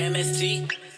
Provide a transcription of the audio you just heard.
MST.